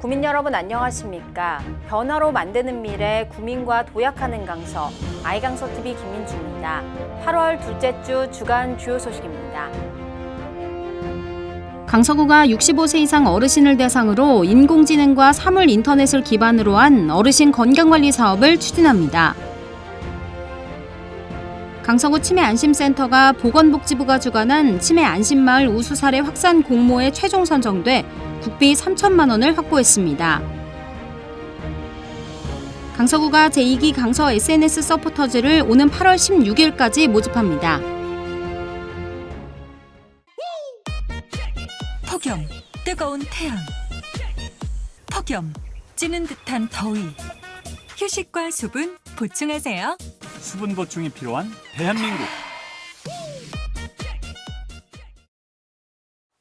구민 여러분 안녕하십니까? 변화로 만드는 미래 구민과 도약하는 강서 아이강서 TV 김민주입니다. 8월 둘째 주 주간 주요 소식입니다. 강서구가 65세 이상 어르신을 대상으로 인공지능과 사물 인터넷을 기반으로 한 어르신 건강관리 사업을 추진합니다. 강서구 치매안심센터가 보건복지부가 주관한 치매안심마을 우수 사례 확산 공모에 최종 선정돼 국비 3천만 원을 확보했습니다. 강서구가 제2기 강서 SNS 서포터즈를 오는 8월 16일까지 모집합니다. 폭염, 뜨거운 태양. 폭염, 찌는 듯한 더위. 휴식과 수분 보충하세요. 수분 보충이 필요한 대한민국.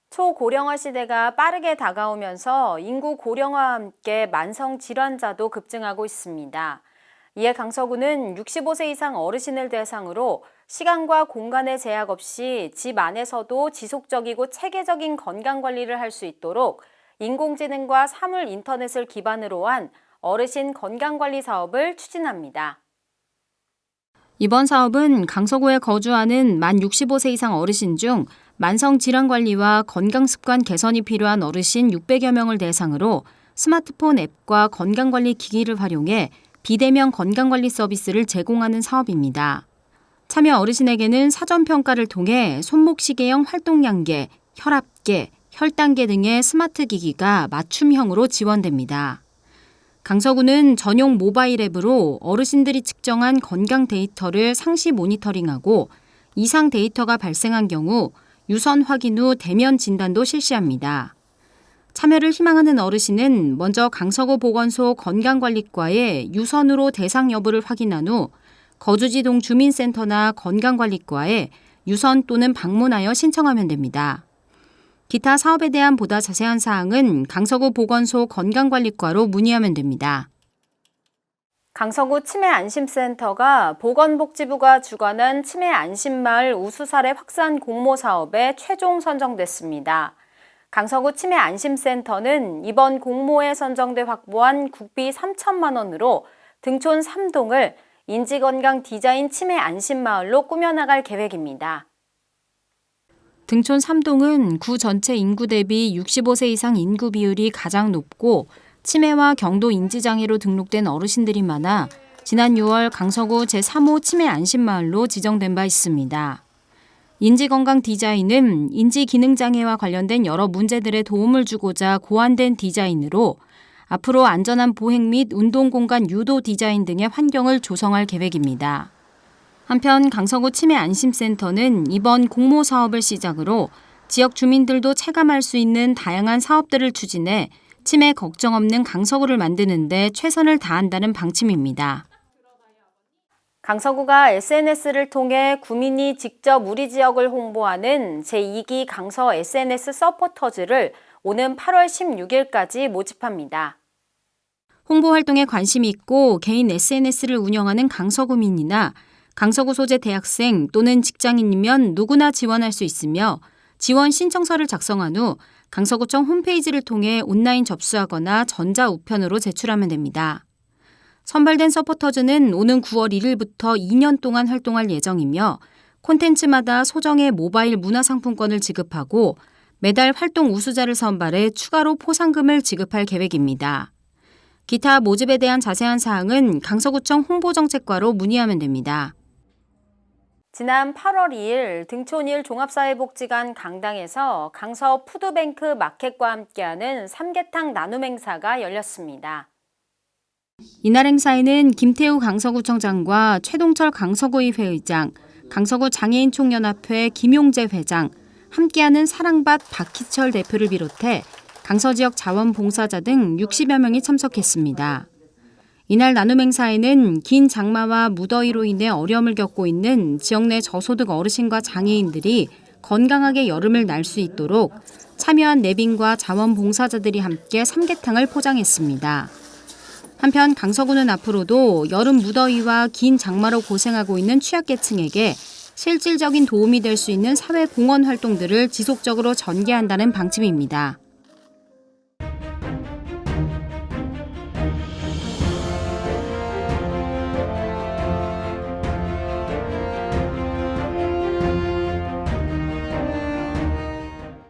초고령화 시대가 빠르게 다가오면서 인구 고령화와 함께 만성 질환자도 급증하고 있습니다. 이에 강서구는 65세 이상 어르신을 대상으로 시간과 공간의 제약 없이 집 안에서도 지속적이고 체계적인 건강 관리를 할 수 있도록 인공지능과 사물 인터넷을 기반으로 한 어르신 건강관리 사업을 추진합니다. 이번 사업은 강서구에 거주하는 만 65세 이상 어르신 중 만성 질환 관리와 건강 습관 개선이 필요한 어르신 600여 명을 대상으로 스마트폰 앱과 건강관리 기기를 활용해 비대면 건강관리 서비스를 제공하는 사업입니다. 참여 어르신에게는 사전평가를 통해 손목시계형 활동량계, 혈압계, 혈당계 등의 스마트 기기가 맞춤형으로 지원됩니다. 강서구는 전용 모바일 앱으로 어르신들이 측정한 건강 데이터를 상시 모니터링하고 이상 데이터가 발생한 경우 유선 확인 후 대면 진단도 실시합니다. 참여를 희망하는 어르신은 먼저 강서구 보건소 건강관리과에 유선으로 대상 여부를 확인한 후 거주지동 주민센터나 건강관리과에 유선 또는 방문하여 신청하면 됩니다. 기타 사업에 대한 보다 자세한 사항은 강서구 보건소 건강관리과로 문의하면 됩니다. 강서구 치매안심센터가 보건복지부가 주관한 치매안심마을 우수사례 확산 공모 사업에 최종 선정됐습니다. 강서구 치매안심센터는 이번 공모에 선정돼 확보한 국비 3천만 원으로 등촌 3동을 인지건강 디자인 치매안심마을로 꾸며나갈 계획입니다. 등촌 3동은 구 전체 인구 대비 65세 이상 인구 비율이 가장 높고 치매와 경도 인지장애로 등록된 어르신들이 많아 지난 6월 강서구 제3호 치매 안심마을로 지정된 바 있습니다. 인지건강 디자인은 인지기능장애와 관련된 여러 문제들에 도움을 주고자 고안된 디자인으로 앞으로 안전한 보행 및 운동 공간 유도 디자인 등의 환경을 조성할 계획입니다. 한편 강서구 치매 안심센터는 이번 공모 사업을 시작으로 지역 주민들도 체감할 수 있는 다양한 사업들을 추진해 치매 걱정 없는 강서구를 만드는 데 최선을 다한다는 방침입니다. 강서구가 SNS를 통해 구민이 직접 우리 지역을 홍보하는 제2기 강서 SNS 서포터즈를 오는 8월 16일까지 모집합니다. 홍보 활동에 관심이 있고 개인 SNS를 운영하는 강서구민이나 강서구 소재 대학생 또는 직장인이면 누구나 지원할 수 있으며 지원 신청서를 작성한 후 강서구청 홈페이지를 통해 온라인 접수하거나 전자우편으로 제출하면 됩니다. 선발된 서포터즈는 오는 9월 1일부터 2년 동안 활동할 예정이며 콘텐츠마다 소정의 모바일 문화상품권을 지급하고 매달 활동 우수자를 선발해 추가로 포상금을 지급할 계획입니다. 기타 모집에 대한 자세한 사항은 강서구청 홍보정책과로 문의하면 됩니다. 지난 8월 2일 등촌일 종합사회복지관 강당에서 강서 푸드뱅크 마켓과 함께하는 삼계탕 나눔 행사가 열렸습니다. 이날 행사에는 김태우 강서구청장과 최동철 강서구의회 의장, 강서구 장애인총연합회 김용재 회장, 함께하는 사랑밭 박희철 대표를 비롯해 강서 지역 자원봉사자 등 60여 명이 참석했습니다. 이날 나눔 행사에는 긴 장마와 무더위로 인해 어려움을 겪고 있는 지역 내 저소득 어르신과 장애인들이 건강하게 여름을 날 수 있도록 참여한 내빈과 자원봉사자들이 함께 삼계탕을 포장했습니다. 한편 강서구는 앞으로도 여름 무더위와 긴 장마로 고생하고 있는 취약계층에게 실질적인 도움이 될 수 있는 사회 공헌 활동들을 지속적으로 전개한다는 방침입니다.